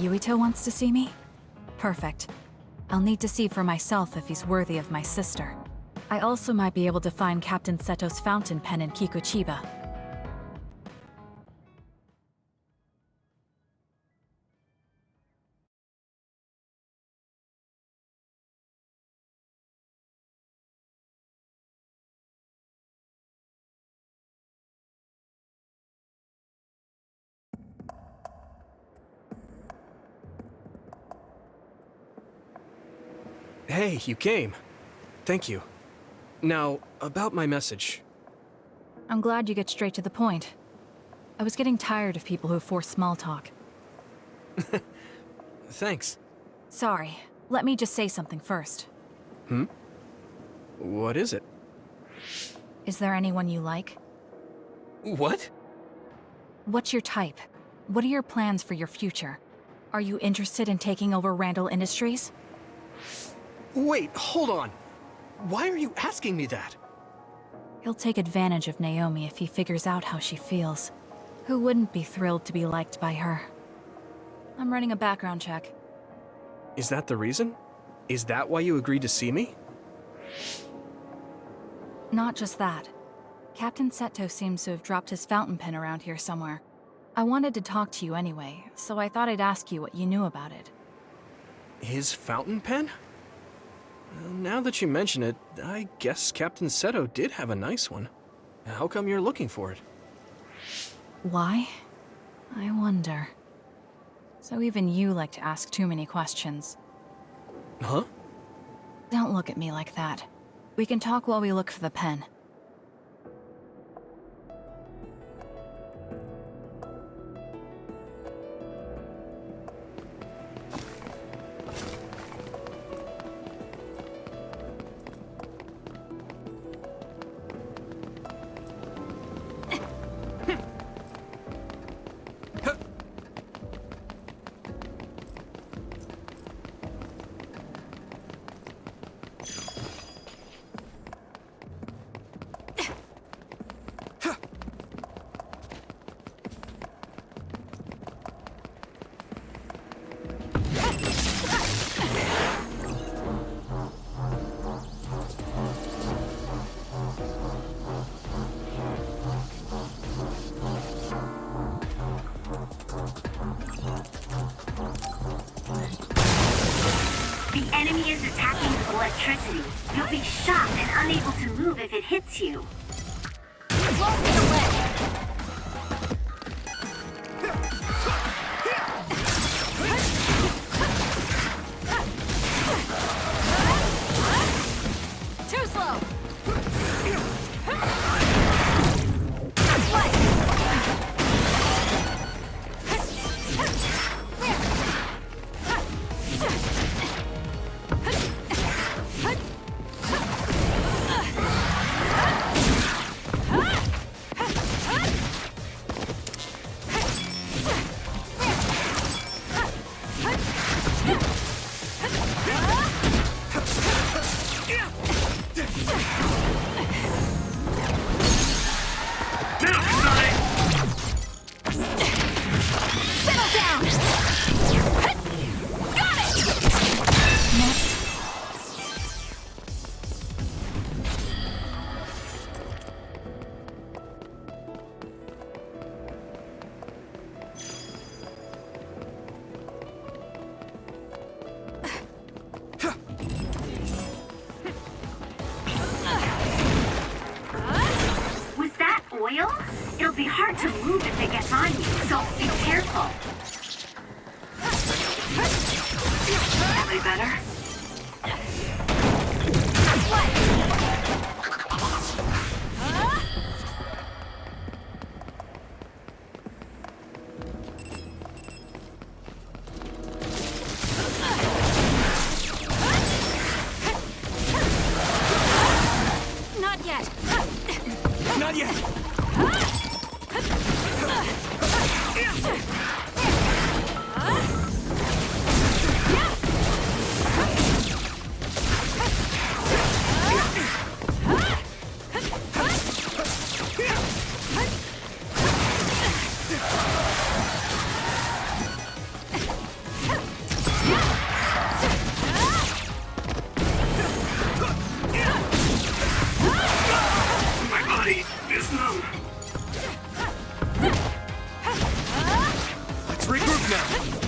Yuito wants to see me? Perfect. I'll need to see for myself if he's worthy of my sister. I also might be able to find Captain Seto's fountain pen in Kikuchiba. Hey, you came. Thank you. Now, about my message. I'm glad you get straight to the point. I was getting tired of people who force small talk. Thanks. Sorry, let me just say something first. Hmm? What is it? Is there anyone you like? What? What's your type? What are your plans for your future? Are you interested in taking over Randall Industries? Wait, hold on. Why are you asking me that? He'll take advantage of Naomi if he figures out how she feels. Who wouldn't be thrilled to be liked by her? I'm running a background check. Is that the reason? Is that why you agreed to see me? Not just that. Captain Seto seems to have dropped his fountain pen around here somewhere. I wanted to talk to you anyway, so I thought I'd ask you what you knew about it. His fountain pen? Now that you mention it, I guess Captain Seto did have a nice one. How come you're looking for it? Why? I wonder. So even you like to ask too many questions. Huh? Don't look at me like that. We can talk while we look for the pen. Electricity. You'll be shocked and unable to move if it hits you. To move if it gets on you, so be careful. That way better? Not yet! Not yet! now.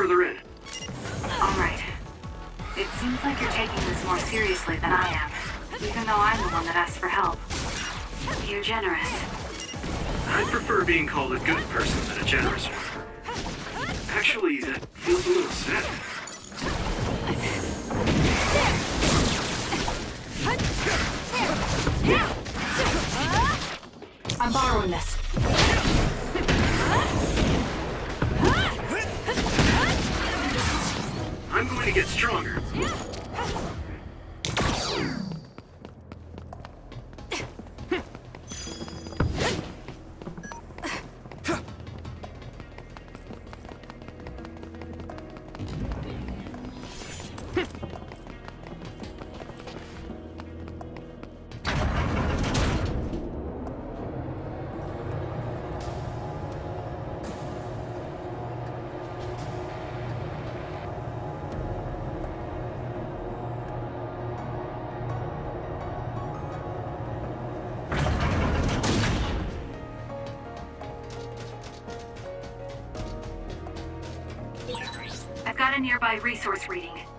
Further in. All right. It seems like you're taking this more seriously than I am, even though I'm the one that asked for help. You're generous. I prefer being called a good person than a generous one. Actually, that feels a little sad. I'm borrowing this. Going to get stronger. A nearby resource reading.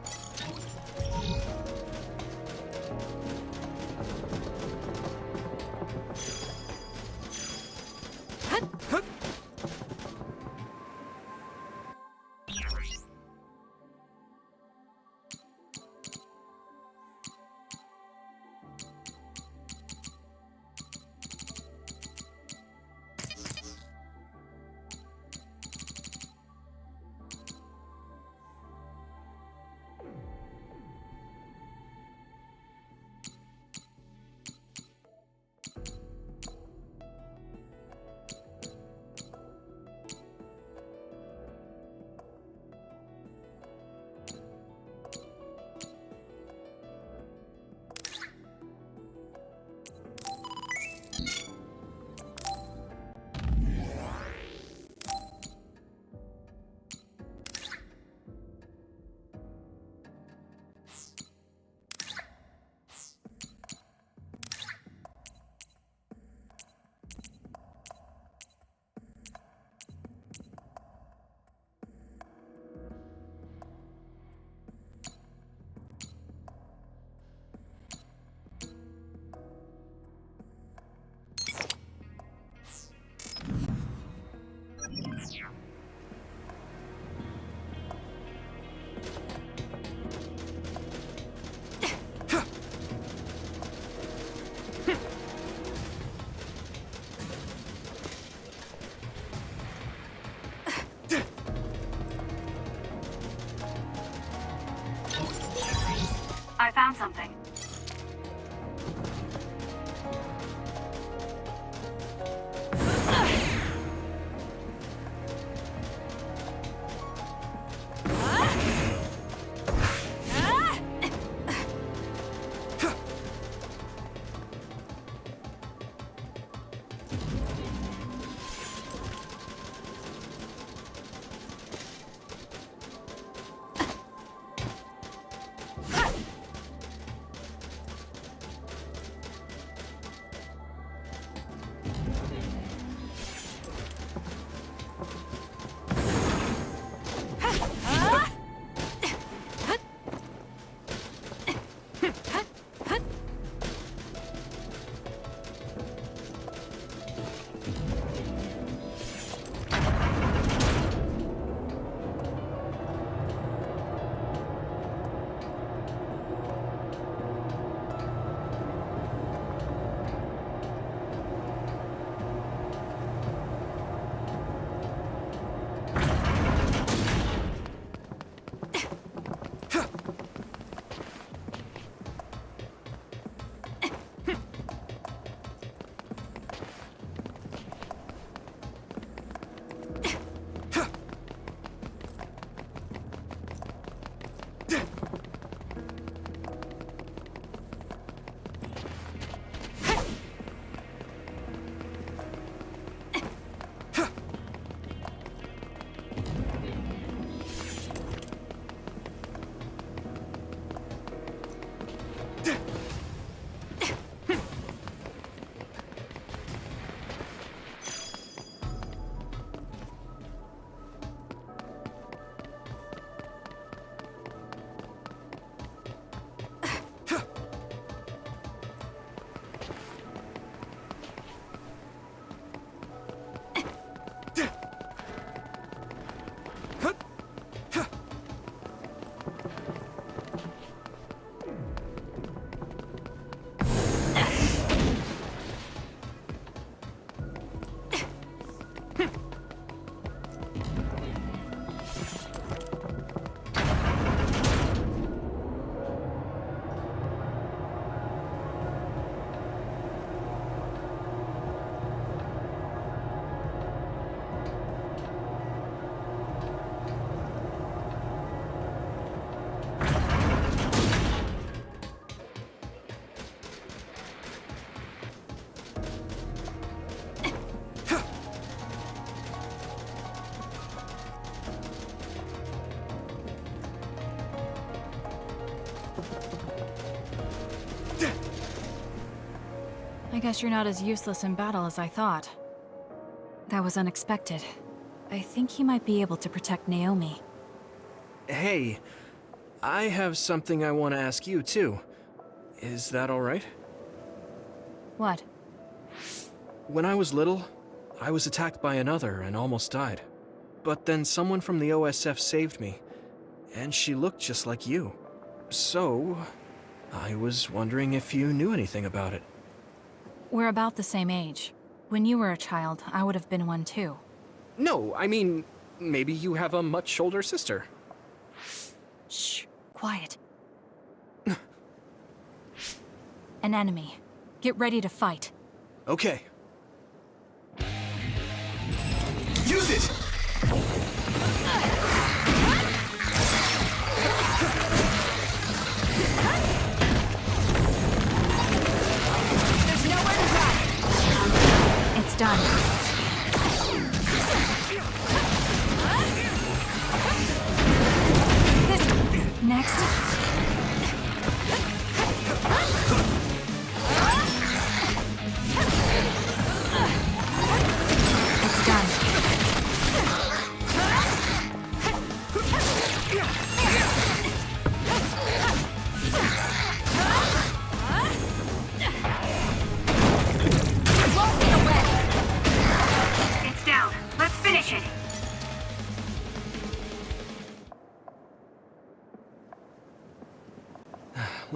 found something. Guess you're not as useless in battle as I thought. That was unexpected. I think he might be able to protect Naomi. Hey, I have something I want to ask you, too. Is that alright? What? When I was little, I was attacked by another and almost died. But then someone from the OSF saved me, and she looked just like you. So, I was wondering if you knew anything about it. We're about the same age. When you were a child, I would have been one too. No, I mean, maybe you have a much older sister. Shh, quiet. An enemy. Get ready to fight. Okay. Use it!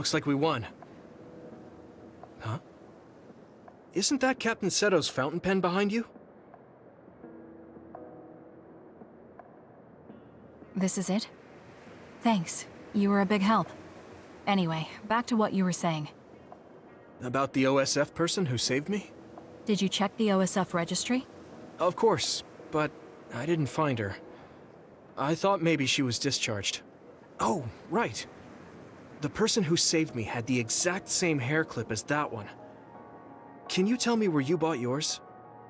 Looks like we won. Huh? Isn't that Captain Seto's fountain pen behind you? This is it? Thanks. You were a big help. Anyway, back to what you were saying. About the OSF person who saved me? Did you check the OSF registry? Of course, but I didn't find her. I thought maybe she was discharged. Oh, right. The person who saved me had the exact same hair clip as that one. Can you tell me where you bought yours?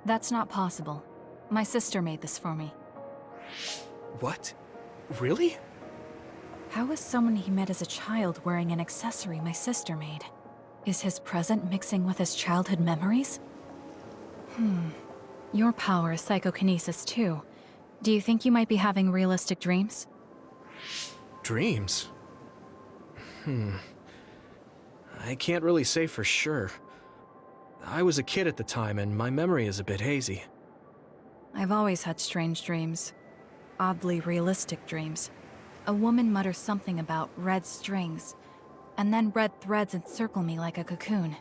That's not possible. My sister made this for me. What? Really? How is someone he met as a child wearing an accessory my sister made? Is his present mixing with his childhood memories? Hmm. Your power is psychokinesis too. Do you think you might be having realistic dreams? Dreams? Hmm. I can't really say for sure. I was a kid at the time, and my memory is a bit hazy. I've always had strange dreams. Oddly realistic dreams. A woman mutters something about red strings, and then red threads encircle me like a cocoon.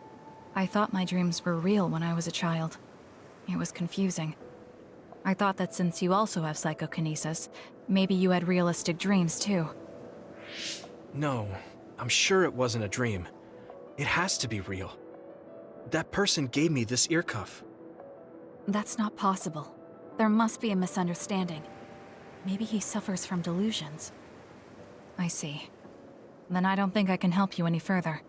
I thought my dreams were real when I was a child. It was confusing. I thought that since you also have psychokinesis, maybe you had realistic dreams too. No, I'm sure it wasn't a dream. It has to be real. That person gave me this ear cuff. That's not possible. There must be a misunderstanding. Maybe he suffers from delusions. I see. Then I don't think I can help you any further.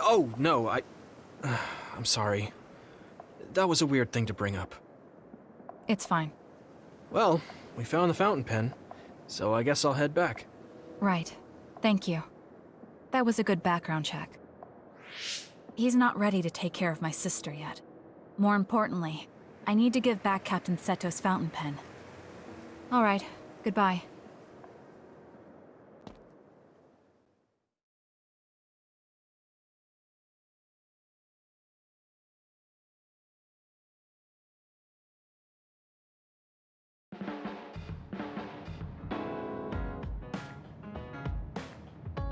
Oh, no, I... I'm sorry. That was a weird thing to bring up. It's fine. Well, we found the fountain pen, so I guess I'll head back. Right. Thank you. That was a good background check. He's not ready to take care of my sister yet. More importantly, I need to give back Captain Seto's fountain pen. Alright, goodbye.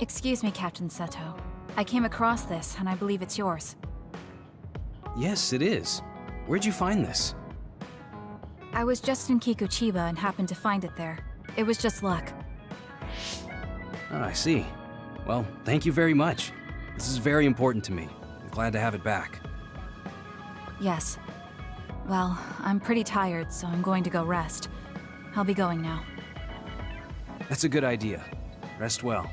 Excuse me, Captain Seto. I came across this, and I believe it's yours. Yes, it is. Where'd you find this? I was just in Kikuchiba and happened to find it there. It was just luck. Oh, I see. Well, thank you very much. This is very important to me. I'm glad to have it back. Yes. Well, I'm pretty tired, so I'm going to go rest. I'll be going now. That's a good idea. Rest well.